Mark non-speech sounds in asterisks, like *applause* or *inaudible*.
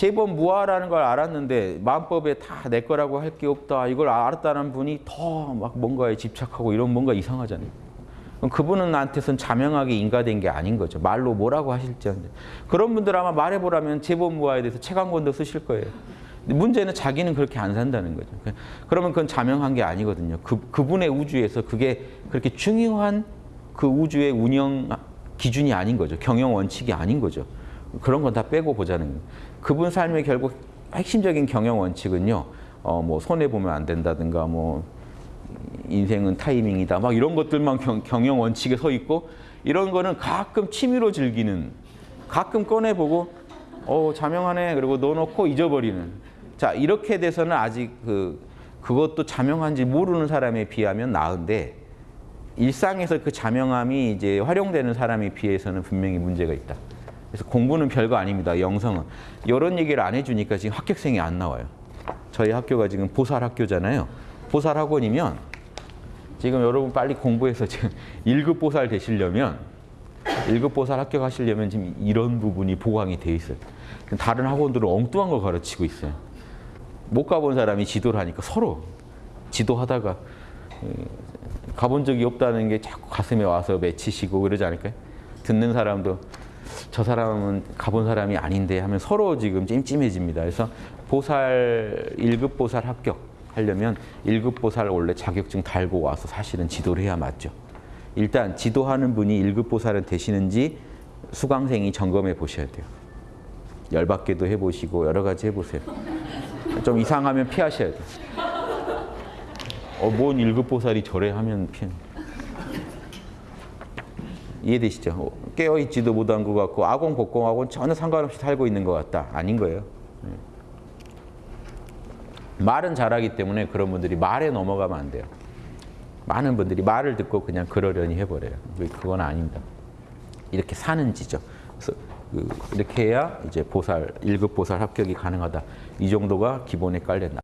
제법 무아라는 걸 알았는데 마음법에 다 내 거라고 할 게 없다. 이걸 알았다는 분이 더 막 뭔가에 집착하고 이런 뭔가 이상하잖아요. 그분은 나한테선 자명하게 인가된 게 아닌 거죠. 말로 뭐라고 하실지언데. 그런 분들 아마 말해보라면 제법 무아에 대해서 책 한 권도 쓰실 거예요. 문제는 자기는 그렇게 안 산다는 거죠. 그러면 그건 자명한 게 아니거든요. 그, 그분의 우주에서 그게 그렇게 중요한 그 우주의 운영 기준이 아닌 거죠. 경영 원칙이 아닌 거죠. 그런 건 다 빼고 보자는 거예요. 그분 삶의 결국 핵심적인 경영 원칙은요. 어, 뭐 손해 보면 안 된다든가 뭐 인생은 타이밍이다. 막 이런 것들만 경, 경영 원칙에 서 있고 이런 거는 가끔 취미로 즐기는 가끔 꺼내 보고 어, 자명하네. 그리고 넣어놓고 잊어버리는. 자, 이렇게 돼서는 아직 그 그것도 자명한지 모르는 사람에 비하면 나은데 일상에서 그 자명함이 이제 활용되는 사람에 비해서는 분명히 문제가 있다. 그래서 공부는 별거 아닙니다. 영성은. 이런 얘기를 안 해주니까 지금 합격생이 안 나와요. 저희 학교가 지금 보살 학교잖아요. 보살 학원이면 지금 여러분 빨리 공부해서 지금 *laughs* 1급 보살 되시려면 1급 보살 합격하시려면 지금 이런 부분이 보강이 돼 있어요. 다른 학원들은 엉뚱한 걸 가르치고 있어요. 못 가본 사람이 지도를 하니까 서로 지도하다가 가본 적이 없다는 게 자꾸 가슴에 와서 맺히시고 그러지 않을까요? 듣는 사람도 저 사람은 가본 사람이 아닌데 하면 서로 지금 찜찜해집니다. 그래서 보살 1급 보살 합격 하려면 1급 보살 원래 자격증 달고 와서 사실은 지도를 해야 맞죠. 일단 지도하는 분이 1급 보살은 되시는지 수강생이 점검해 보셔야 돼요. 열받게도 해보시고 여러 가지 해보세요. 좀 이상하면 피하셔야 돼요. 어, 뭔 1급 보살이 저래 하면 피해. 이해되시죠? 어, 깨어있지도 못한 것 같고 아공 복공하고는 전혀 상관없이 살고 있는 것 같다. 아닌 거예요. 네. 말은 잘하기 때문에 그런 분들이 말에 넘어가면 안 돼요. 많은 분들이 말을 듣고 그냥 그러려니 해버려요. 그건 아닙니다. 이렇게 사는 지죠. 그래서 그 이렇게 해야 이제 보살, 1급 보살 합격이 가능하다. 이 정도가 기본에 깔렸다.